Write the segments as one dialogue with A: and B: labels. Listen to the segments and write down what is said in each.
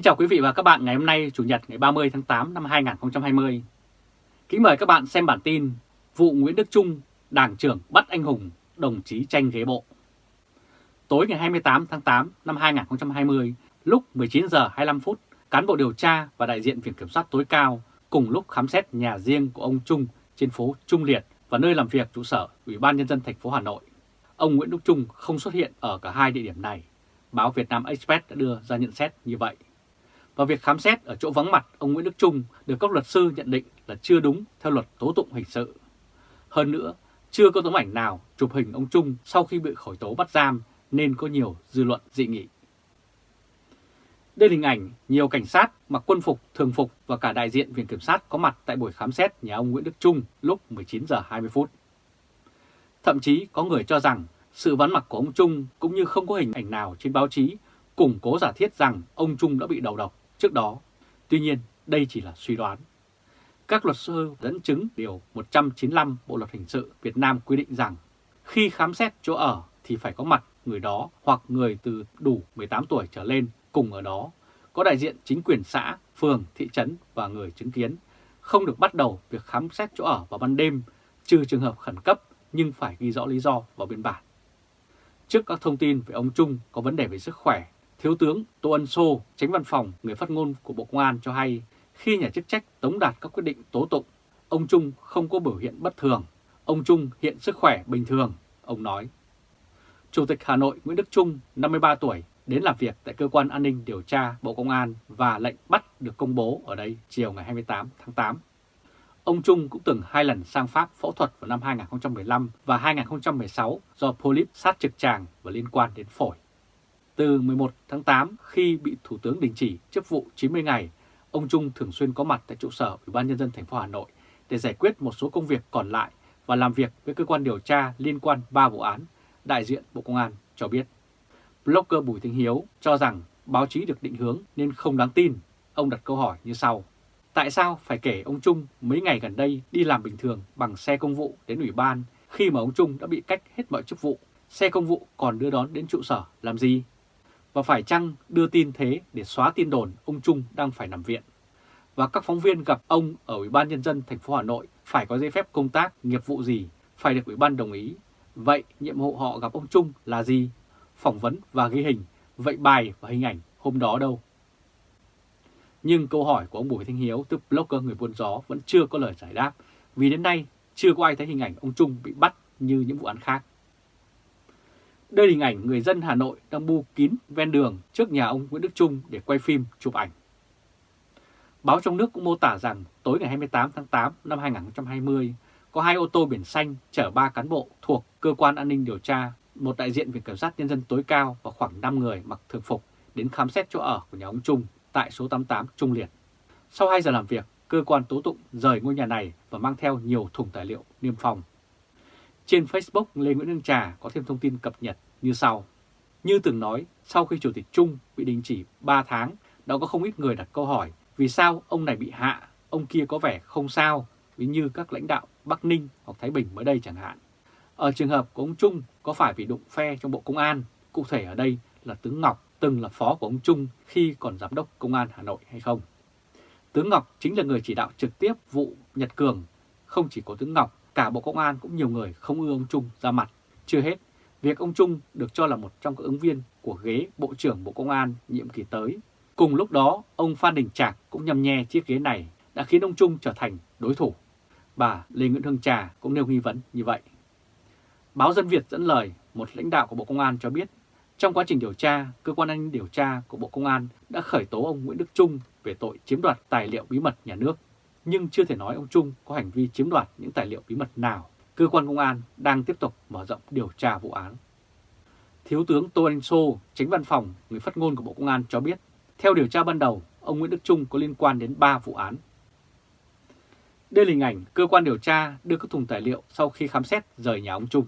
A: Kính chào quý vị và các bạn ngày hôm nay Chủ nhật ngày 30 tháng 8 năm 2020. Kính mời các bạn xem bản tin Vụ Nguyễn Đức Trung, Đảng trưởng bắt anh hùng, đồng chí tranh ghế bộ. Tối ngày 28 tháng 8 năm 2020, lúc 19 giờ 25 phút, cán bộ điều tra và đại diện Viện Kiểm soát tối cao cùng lúc khám xét nhà riêng của ông Trung trên phố Trung Liệt và nơi làm việc trụ sở Ủy ban Nhân dân thành phố Hà Nội. Ông Nguyễn Đức Trung không xuất hiện ở cả hai địa điểm này. Báo Việt Nam Express đã đưa ra nhận xét như vậy. Và việc khám xét ở chỗ vắng mặt ông Nguyễn Đức Trung được các luật sư nhận định là chưa đúng theo luật tố tụng hình sự. Hơn nữa, chưa có tấm ảnh nào chụp hình ông Trung sau khi bị khởi tố bắt giam nên có nhiều dư luận dị nghị. Đây là hình ảnh nhiều cảnh sát mặc quân phục, thường phục và cả đại diện Viện Kiểm sát có mặt tại buổi khám xét nhà ông Nguyễn Đức Trung lúc 19 giờ 20 phút. Thậm chí có người cho rằng sự vắng mặt của ông Trung cũng như không có hình ảnh nào trên báo chí củng cố giả thiết rằng ông Trung đã bị đầu độc trước đó. Tuy nhiên, đây chỉ là suy đoán. Các luật sư dẫn chứng điều 195 Bộ Luật Hình sự Việt Nam quy định rằng khi khám xét chỗ ở thì phải có mặt người đó hoặc người từ đủ 18 tuổi trở lên cùng ở đó, có đại diện chính quyền xã, phường, thị trấn và người chứng kiến, không được bắt đầu việc khám xét chỗ ở vào ban đêm, trừ trường hợp khẩn cấp nhưng phải ghi rõ lý do vào biên bản. Trước các thông tin về ông Trung có vấn đề về sức khỏe, Thiếu tướng Tô Ân Sô, tránh văn phòng, người phát ngôn của Bộ Công an cho hay, khi nhà chức trách tống đạt các quyết định tố tụng, ông Trung không có biểu hiện bất thường. Ông Trung hiện sức khỏe bình thường, ông nói. Chủ tịch Hà Nội Nguyễn Đức Trung, 53 tuổi, đến làm việc tại Cơ quan An ninh Điều tra Bộ Công an và lệnh bắt được công bố ở đây chiều ngày 28 tháng 8. Ông Trung cũng từng hai lần sang Pháp phẫu thuật vào năm 2015 và 2016 do polyp sát trực tràng và liên quan đến phổi. Từ 11 tháng 8 khi bị Thủ tướng đình chỉ chức vụ 90 ngày, ông Trung thường xuyên có mặt tại trụ sở Ủy ban nhân dân thành phố Hà Nội để giải quyết một số công việc còn lại và làm việc với cơ quan điều tra liên quan 3 vụ án, đại diện Bộ Công an cho biết. Blogger Bùi Thanh Hiếu cho rằng báo chí được định hướng nên không đáng tin. Ông đặt câu hỏi như sau. Tại sao phải kể ông Trung mấy ngày gần đây đi làm bình thường bằng xe công vụ đến Ủy ban khi mà ông Trung đã bị cách hết mọi chức vụ? Xe công vụ còn đưa đón đến trụ sở làm gì? Và phải chăng đưa tin thế để xóa tin đồn ông Trung đang phải nằm viện? Và các phóng viên gặp ông ở Ủy ban Nhân dân thành phố Hà Nội phải có giấy phép công tác, nghiệp vụ gì, phải được Ủy ban đồng ý. Vậy nhiệm vụ họ gặp ông Trung là gì? Phỏng vấn và ghi hình, vậy bài và hình ảnh hôm đó đâu? Nhưng câu hỏi của ông Bùi Thanh Hiếu, tức blogger người buôn gió vẫn chưa có lời giải đáp vì đến nay chưa có ai thấy hình ảnh ông Trung bị bắt như những vụ án khác. Đây là hình ảnh người dân Hà Nội đang bu kín ven đường trước nhà ông Nguyễn Đức Trung để quay phim, chụp ảnh. Báo trong nước cũng mô tả rằng tối ngày 28 tháng 8 năm 2020, có hai ô tô biển xanh chở ba cán bộ thuộc Cơ quan An ninh Điều tra, một đại diện Viện Kiểm sát Nhân dân tối cao và khoảng 5 người mặc thường phục đến khám xét chỗ ở của nhà ông Trung tại số 88 Trung Liệt. Sau 2 giờ làm việc, cơ quan tố tụng rời ngôi nhà này và mang theo nhiều thùng tài liệu niêm phong. Trên Facebook, Lê Nguyễn Hương Trà có thêm thông tin cập nhật như sau. Như từng nói, sau khi Chủ tịch Trung bị đình chỉ 3 tháng, đã có không ít người đặt câu hỏi vì sao ông này bị hạ, ông kia có vẻ không sao, ví như các lãnh đạo Bắc Ninh hoặc Thái Bình mới đây chẳng hạn. Ở trường hợp của ông Trung có phải vì đụng phe trong Bộ Công an, cụ thể ở đây là tướng Ngọc từng là phó của ông Trung khi còn giám đốc Công an Hà Nội hay không? Tướng Ngọc chính là người chỉ đạo trực tiếp vụ Nhật Cường, không chỉ có tướng Ngọc cả Bộ Công an cũng nhiều người không ưa ông Trung ra mặt. Chưa hết, việc ông Trung được cho là một trong các ứng viên của ghế Bộ trưởng Bộ Công an nhiệm kỳ tới. Cùng lúc đó, ông Phan Đình Trạc cũng nhầm nhe chiếc ghế này đã khiến ông Trung trở thành đối thủ. Bà Lê Nguyễn Hương Trà cũng nêu nghi vấn như vậy. Báo Dân Việt dẫn lời một lãnh đạo của Bộ Công an cho biết, trong quá trình điều tra, cơ quan an ninh điều tra của Bộ Công an đã khởi tố ông Nguyễn Đức Trung về tội chiếm đoạt tài liệu bí mật nhà nước nhưng chưa thể nói ông Trung có hành vi chiếm đoạt những tài liệu bí mật nào. Cơ quan công an đang tiếp tục mở rộng điều tra vụ án. Thiếu tướng Tô Anh Sô, tránh văn phòng, người phát ngôn của Bộ Công an cho biết, theo điều tra ban đầu, ông Nguyễn Đức Trung có liên quan đến 3 vụ án. Đây là hình ảnh cơ quan điều tra đưa các thùng tài liệu sau khi khám xét rời nhà ông Trung.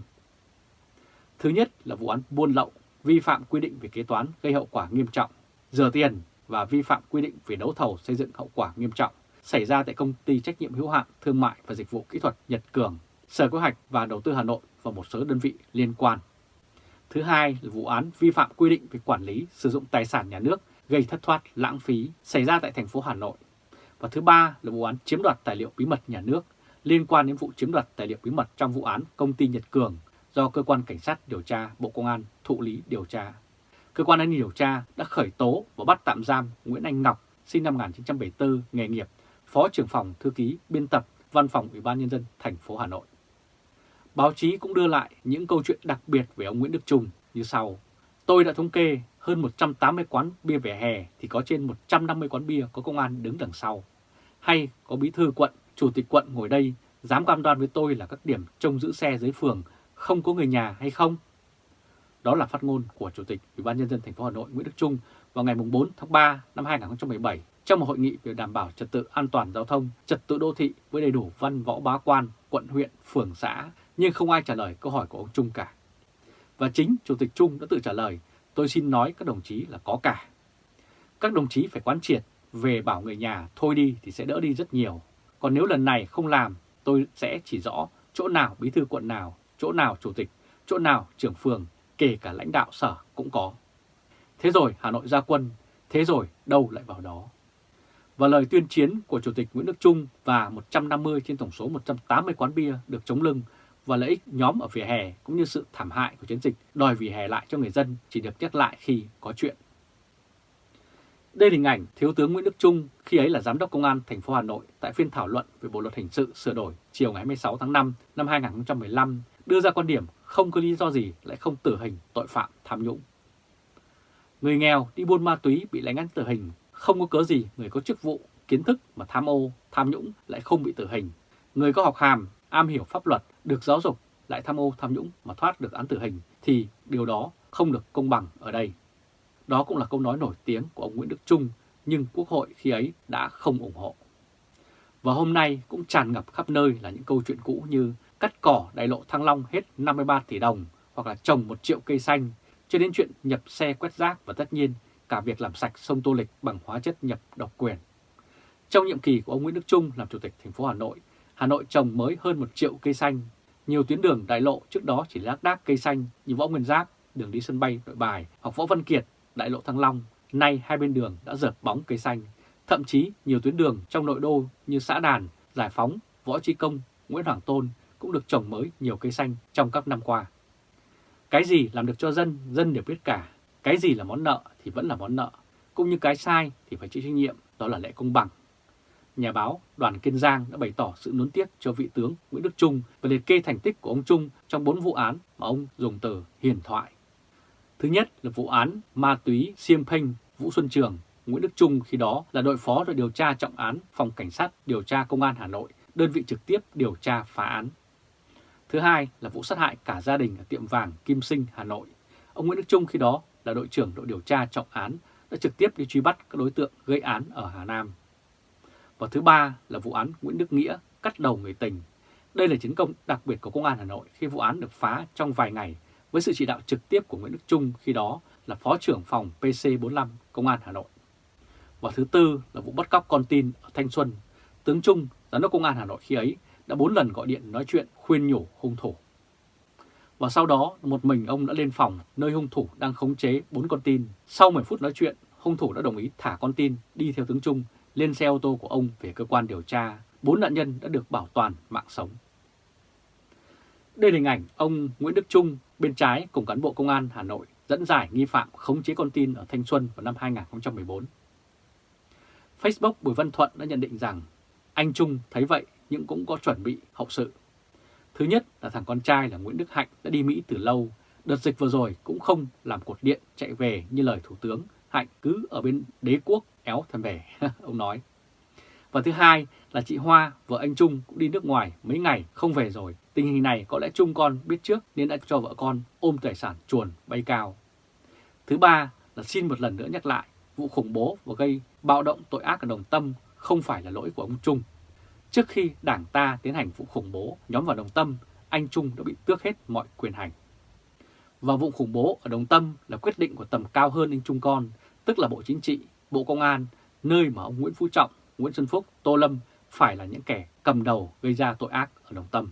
A: Thứ nhất là vụ án buôn lậu, vi phạm quy định về kế toán gây hậu quả nghiêm trọng, rửa tiền và vi phạm quy định về đấu thầu xây dựng hậu quả nghiêm trọng xảy ra tại công ty trách nhiệm hữu hạn thương mại và dịch vụ kỹ thuật Nhật Cường, Sở Kế hoạch và Đầu tư Hà Nội và một số đơn vị liên quan. Thứ hai là vụ án vi phạm quy định về quản lý sử dụng tài sản nhà nước gây thất thoát lãng phí xảy ra tại thành phố Hà Nội. Và thứ ba là vụ án chiếm đoạt tài liệu bí mật nhà nước liên quan đến vụ chiếm đoạt tài liệu bí mật trong vụ án công ty Nhật Cường do Cơ quan Cảnh sát điều tra Bộ Công an thụ lý điều tra. Cơ quan an ninh điều tra đã khởi tố và bắt tạm giam Nguyễn Anh Ngọc, sinh năm 1974, nghề nghiệp, Phó trưởng phòng thư ký biên tập Văn phòng Ủy ban Nhân dân thành phố Hà Nội. Báo chí cũng đưa lại những câu chuyện đặc biệt về ông Nguyễn Đức Trung như sau. Tôi đã thống kê hơn 180 quán bia vỉa hè thì có trên 150 quán bia có công an đứng đằng sau. Hay có bí thư quận, chủ tịch quận ngồi đây dám cam đoan với tôi là các điểm trông giữ xe dưới phường không có người nhà hay không? Đó là phát ngôn của Chủ tịch Ủy ban nhân dân thành phố Hà Nội Nguyễn Đức Trung vào ngày 4 tháng 3 năm 2017 trong một hội nghị về đảm bảo trật tự an toàn giao thông, trật tự đô thị với đầy đủ văn võ bá quan, quận huyện, phường xã, nhưng không ai trả lời câu hỏi của ông Trung cả. Và chính Chủ tịch Trung đã tự trả lời, tôi xin nói các đồng chí là có cả. Các đồng chí phải quán triệt về bảo người nhà thôi đi thì sẽ đỡ đi rất nhiều. Còn nếu lần này không làm, tôi sẽ chỉ rõ chỗ nào bí thư quận nào, chỗ nào chủ tịch, chỗ nào trưởng phường, kể cả lãnh đạo sở cũng có. Thế rồi Hà Nội ra quân, thế rồi đâu lại vào đó. Và lời tuyên chiến của Chủ tịch Nguyễn Đức Trung và 150 trên tổng số 180 quán bia được chống lưng và lợi ích nhóm ở vỉa hè cũng như sự thảm hại của chiến dịch đòi vỉa hè lại cho người dân chỉ được nhắc lại khi có chuyện. Đây là hình ảnh Thiếu tướng Nguyễn Đức Trung khi ấy là Giám đốc Công an thành phố Hà Nội tại phiên thảo luận về Bộ Luật Hình sự sửa đổi chiều ngày 26 tháng 5 năm 2015 đưa ra quan điểm không có lý do gì lại không tử hình tội phạm tham nhũng. Người nghèo đi buôn ma túy bị lãnh án tử hình, không có cớ gì người có chức vụ, kiến thức mà tham ô, tham nhũng lại không bị tử hình. Người có học hàm, am hiểu pháp luật, được giáo dục lại tham ô, tham nhũng mà thoát được án tử hình thì điều đó không được công bằng ở đây. Đó cũng là câu nói nổi tiếng của ông Nguyễn Đức Trung, nhưng Quốc hội khi ấy đã không ủng hộ. Và hôm nay cũng tràn ngập khắp nơi là những câu chuyện cũ như cắt cỏ đại lộ Thăng Long hết 53 tỷ đồng hoặc là trồng một triệu cây xanh, cho đến chuyện nhập xe quét rác và tất nhiên cả việc làm sạch sông Tô Lịch bằng hóa chất nhập độc quyền. Trong nhiệm kỳ của ông Nguyễn Đức Trung làm chủ tịch thành phố Hà Nội, Hà Nội trồng mới hơn một triệu cây xanh. Nhiều tuyến đường đại lộ trước đó chỉ lác đác cây xanh như Võ Nguyên Giáp, đường đi sân bay Nội Bài hoặc Võ Văn Kiệt đại lộ Thăng Long, nay hai bên đường đã dợp bóng cây xanh. Thậm chí nhiều tuyến đường trong nội đô như xã Đàn, Giải Phóng, Võ Trí Công, Nguyễn Hoàng Tôn cũng được trồng mới nhiều cây xanh trong các năm qua. Cái gì làm được cho dân, dân đều biết cả. Cái gì là món nợ thì vẫn là món nợ. Cũng như cái sai thì phải chịu trách nhiệm, đó là lẽ công bằng. Nhà báo Đoàn Kiên Giang đã bày tỏ sự nuối tiếc cho vị tướng Nguyễn Đức Trung và liệt kê thành tích của ông Trung trong bốn vụ án mà ông dùng từ hiền thoại. Thứ nhất là vụ án ma túy Siêm Phanh, Vũ Xuân Trường, Nguyễn Đức Trung khi đó là đội phó đội điều tra trọng án Phòng Cảnh sát điều tra Công an Hà Nội, đơn vị trực tiếp điều tra phá án. Thứ hai là vụ sát hại cả gia đình ở tiệm vàng Kim Sinh, Hà Nội. Ông Nguyễn Đức Trung khi đó là đội trưởng đội điều tra trọng án đã trực tiếp đi truy bắt các đối tượng gây án ở Hà Nam. Và thứ ba là vụ án Nguyễn Đức Nghĩa cắt đầu người tình. Đây là chiến công đặc biệt của Công an Hà Nội khi vụ án được phá trong vài ngày với sự chỉ đạo trực tiếp của Nguyễn Đức Trung khi đó là Phó trưởng phòng PC45 Công an Hà Nội. Và thứ tư là vụ bắt cóc con tin ở Thanh Xuân. Tướng Trung, Giám đốc Công an Hà Nội khi ấy đã bốn lần gọi điện nói chuyện khuyên nhủ hung thủ. Và sau đó một mình ông đã lên phòng nơi hung thủ đang khống chế bốn con tin. Sau 10 phút nói chuyện, hung thủ đã đồng ý thả con tin đi theo tướng Trung lên xe ô tô của ông về cơ quan điều tra. Bốn nạn nhân đã được bảo toàn mạng sống. Đây là hình ảnh ông Nguyễn Đức Trung bên trái cùng cán bộ công an Hà Nội dẫn giải nghi phạm khống chế con tin ở Thanh Xuân vào năm 2014. Facebook Bùi Văn Thuận đã nhận định rằng anh Trung thấy vậy nhưng cũng có chuẩn bị hậu sự. Thứ nhất là thằng con trai là Nguyễn Đức Hạnh đã đi Mỹ từ lâu, đợt dịch vừa rồi cũng không làm cột điện chạy về như lời Thủ tướng Hạnh cứ ở bên đế quốc éo thèm về, ông nói. Và thứ hai là chị Hoa, vợ anh Trung cũng đi nước ngoài mấy ngày không về rồi. Tình hình này có lẽ Trung con biết trước nên đã cho vợ con ôm tài sản chuồn bay cao. Thứ ba là xin một lần nữa nhắc lại, vụ khủng bố và gây bạo động tội ác ở Đồng Tâm không phải là lỗi của ông Trung. Trước khi đảng ta tiến hành vụ khủng bố nhóm vào Đồng Tâm, anh Trung đã bị tước hết mọi quyền hành. Và vụ khủng bố ở Đồng Tâm là quyết định của tầm cao hơn anh Trung con, tức là Bộ Chính trị, Bộ Công an, nơi mà ông Nguyễn Phú Trọng, Nguyễn Xuân Phúc, Tô Lâm phải là những kẻ cầm đầu gây ra tội ác ở Đồng Tâm.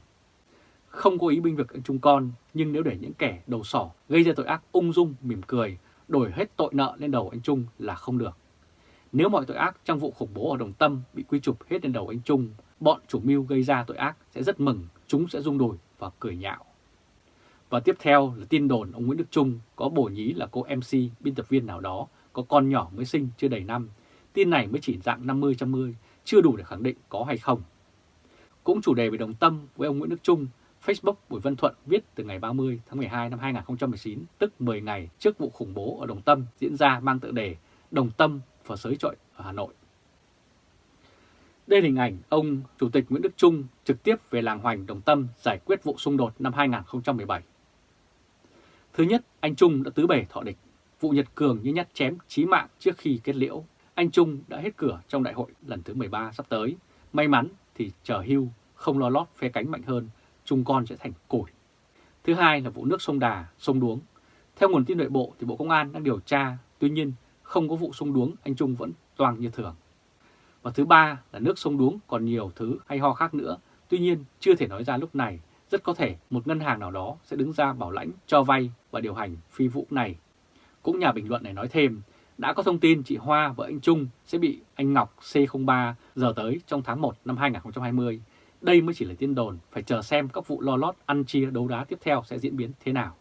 A: Không có ý binh vực anh Trung con, nhưng nếu để những kẻ đầu sỏ gây ra tội ác ung dung, mỉm cười, đổi hết tội nợ lên đầu anh Trung là không được. Nếu mọi tội ác trong vụ khủng bố ở Đồng Tâm bị quy chụp hết lên đầu anh Trung, bọn chủ mưu gây ra tội ác sẽ rất mừng, chúng sẽ rung đùi và cười nhạo. Và tiếp theo là tin đồn ông Nguyễn Đức Trung có bổ nhí là cô MC, biên tập viên nào đó, có con nhỏ mới sinh chưa đầy năm. Tin này mới chỉ dạng 50-50, chưa đủ để khẳng định có hay không. Cũng chủ đề về đồng tâm với ông Nguyễn Đức Trung, Facebook Bùi Văn Thuận viết từ ngày 30 tháng 12 năm 2019, tức 10 ngày trước vụ khủng bố ở Đồng Tâm diễn ra mang tựa đề Đồng Tâm và sới trội ở Hà Nội. Đây là hình ảnh ông Chủ tịch Nguyễn Đức Trung trực tiếp về làng Hoành Đồng Tâm giải quyết vụ xung đột năm 2017. Thứ nhất, anh Trung đã tứ bề thọ địch, vụ Nhật Cường như nhát chém chí mạng trước khi kết liễu. Anh Trung đã hết cửa trong đại hội lần thứ 13 sắp tới. May mắn thì chờ hưu, không lo lót phe cánh mạnh hơn, Trung con sẽ thành củi. Thứ hai là vụ nước sông Đà, sông Đuống. Theo nguồn tin nội bộ thì Bộ Công an đang điều tra, tuy nhiên không có vụ sông Đuống, anh Trung vẫn toàn như thường. Và thứ ba là nước sông Đuống còn nhiều thứ hay ho khác nữa, tuy nhiên chưa thể nói ra lúc này rất có thể một ngân hàng nào đó sẽ đứng ra bảo lãnh cho vay và điều hành phi vụ này. Cũng nhà bình luận này nói thêm, đã có thông tin chị Hoa và anh Trung sẽ bị anh Ngọc C03 giờ tới trong tháng 1 năm 2020. Đây mới chỉ là tin đồn, phải chờ xem các vụ lo lót ăn chia đấu đá tiếp theo sẽ diễn biến thế nào.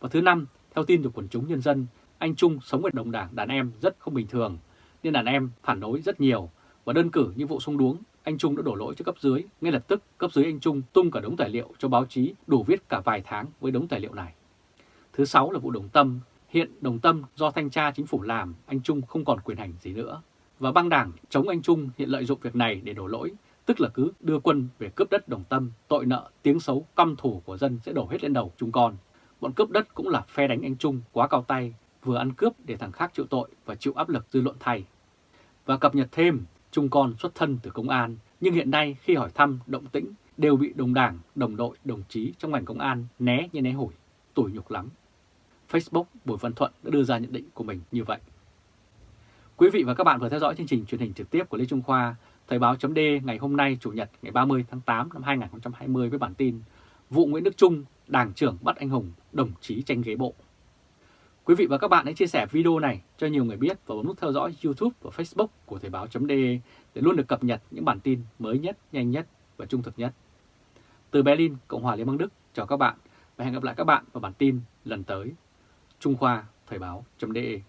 A: Và thứ năm, theo tin từ quần chúng nhân dân, anh Trung sống ở đồng đảng đàn em rất không bình thường, nên đàn em phản đối rất nhiều và đơn cử như vụ sung đuống anh Trung đã đổ lỗi cho cấp dưới. Ngay lập tức, cấp dưới anh Trung tung cả đống tài liệu cho báo chí đủ viết cả vài tháng với đống tài liệu này. Thứ sáu là vụ Đồng Tâm. Hiện Đồng Tâm do thanh tra chính phủ làm, anh Trung không còn quyền hành gì nữa. Và băng đảng chống anh Trung hiện lợi dụng việc này để đổ lỗi, tức là cứ đưa quân về cướp đất Đồng Tâm, tội nợ, tiếng xấu, căm thù của dân sẽ đổ hết lên đầu chúng con. Bọn cướp đất cũng là phe đánh anh Trung quá cao tay, vừa ăn cướp để thằng khác chịu tội và chịu áp lực dư luận thay. Và cập nhật thêm, Trung con xuất thân từ công an, nhưng hiện nay khi hỏi thăm động tĩnh đều bị đồng đảng, đồng đội, đồng chí trong ngành công an né như né hủi, tủi nhục lắm. Facebook Bùi Văn Thuận đã đưa ra nhận định của mình như vậy. Quý vị và các bạn vừa theo dõi chương trình truyền hình trực tiếp của Lê Trung Khoa, Thời báo chấm ngày hôm nay Chủ nhật ngày 30 tháng 8 năm 2020 với bản tin Vụ Nguyễn Đức Trung, Đảng trưởng bắt anh hùng, đồng chí tranh ghế bộ. Quý vị và các bạn hãy chia sẻ video này cho nhiều người biết và bấm nút theo dõi YouTube và Facebook của Thời báo.de để luôn được cập nhật những bản tin mới nhất, nhanh nhất và trung thực nhất. Từ Berlin, Cộng hòa Liên bang Đức, chào các bạn và hẹn gặp lại các bạn vào bản tin lần tới. Trung Khoa Thời báo.de